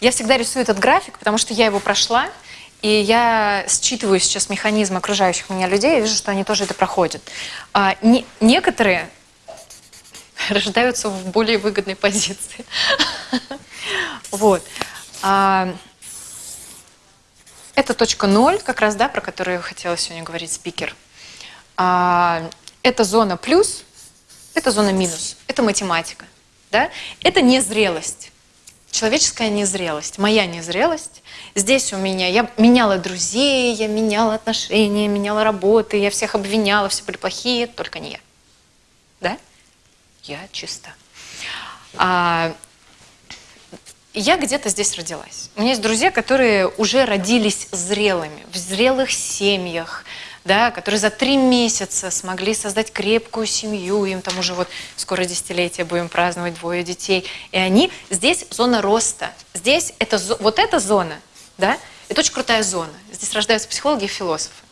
Я всегда рисую этот график, потому что я его прошла, и я считываю сейчас механизм окружающих меня людей, и вижу, что они тоже это проходят. А, не, некоторые рождаются в более выгодной позиции. Вот. А, это точка ноль, как раз, да, про которую хотела сегодня говорить спикер. А, это зона плюс, это зона минус, это математика. Да? Это незрелость, человеческая незрелость, моя незрелость. Здесь у меня, я меняла друзей, я меняла отношения, меняла работы, я всех обвиняла, все были плохие, только не я. Да? Я чиста. А, я где-то здесь родилась. У меня есть друзья, которые уже родились зрелыми, в зрелых семьях, да, которые за три месяца смогли создать крепкую семью, им там уже вот скоро десятилетие будем праздновать двое детей. И они, здесь зона роста, здесь это, вот эта зона, да, это очень крутая зона. Здесь рождаются психологи и философы.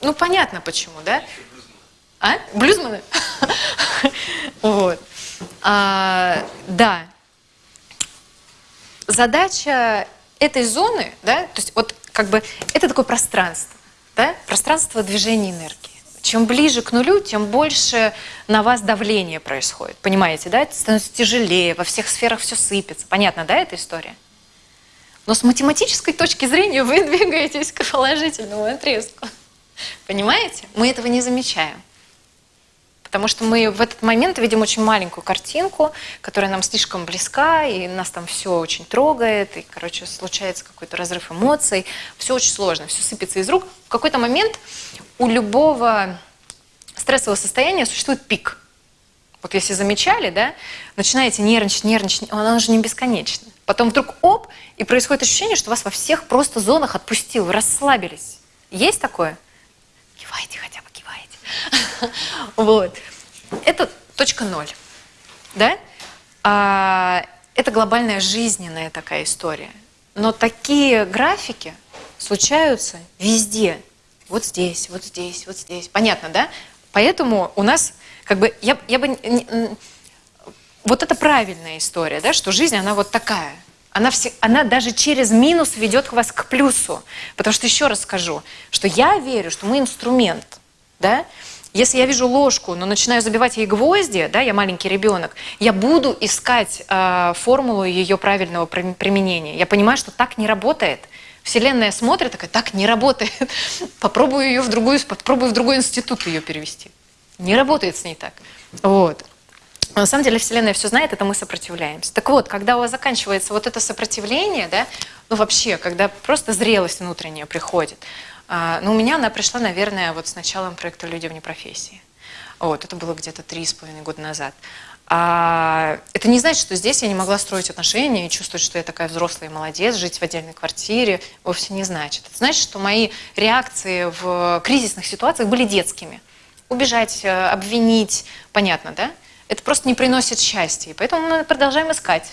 Ну, понятно почему, да? А? Блюзманы? Вот. А, да. Задача этой зоны, да, то есть вот как бы это такое пространство, да, пространство движения энергии. Чем ближе к нулю, тем больше на вас давление происходит. Понимаете, да? Это становится тяжелее, во всех сферах все сыпется. Понятно, да, эта история? Но с математической точки зрения вы двигаетесь к положительному отрезку. Понимаете? Мы этого не замечаем. Потому что мы в этот момент видим очень маленькую картинку, которая нам слишком близка, и нас там все очень трогает, и, короче, случается какой-то разрыв эмоций, все очень сложно, все сыпется из рук. В какой-то момент у любого стрессового состояния существует пик. Вот если замечали, да, начинаете нервничать, нервничать, она уже не бесконечна. Потом вдруг оп, и происходит ощущение, что вас во всех просто зонах отпустил, расслабились. Есть такое? Кивайте хотя бы. Вот. Это точка ноль. Да? А, это глобальная жизненная такая история. Но такие графики случаются везде. Вот здесь, вот здесь, вот здесь. Понятно, да? Поэтому у нас, как бы, я, я бы... Вот это правильная история, да, что жизнь, она вот такая. Она, все, она даже через минус ведет вас к плюсу. Потому что еще раз скажу, что я верю, что мы инструмент. Да? Если я вижу ложку, но начинаю забивать ей гвозди, да, я маленький ребенок, я буду искать э, формулу ее правильного применения. Я понимаю, что так не работает. Вселенная смотрит, такая, так не работает. Попробую ее в другую, попробую в другой институт ее перевести. Не работает с ней так. Вот. На самом деле Вселенная все знает, это мы сопротивляемся. Так вот, когда у вас заканчивается вот это сопротивление, да, ну вообще, когда просто зрелость внутренняя приходит, Но ну, у меня она пришла, наверное, вот с началом проекта «Люди вне профессии». Вот, это было где-то три с половиной года назад. А это не значит, что здесь я не могла строить отношения и чувствовать, что я такая взрослая и молодец, жить в отдельной квартире, вовсе не значит. Это значит, что мои реакции в кризисных ситуациях были детскими. Убежать, э, обвинить, понятно, да? Это просто не приносит счастья, и поэтому мы продолжаем искать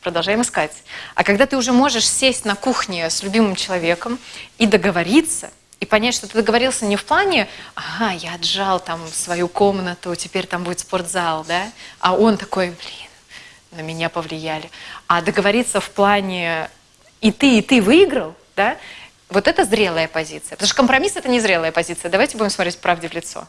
продолжаем искать. А когда ты уже можешь сесть на кухне с любимым человеком и договориться, и понять, что ты договорился не в плане, ага, я отжал там свою комнату, теперь там будет спортзал, да, а он такой, блин, на меня повлияли. А договориться в плане и ты, и ты выиграл, да, вот это зрелая позиция. Потому что компромисс – это не зрелая позиция. Давайте будем смотреть правде в лицо.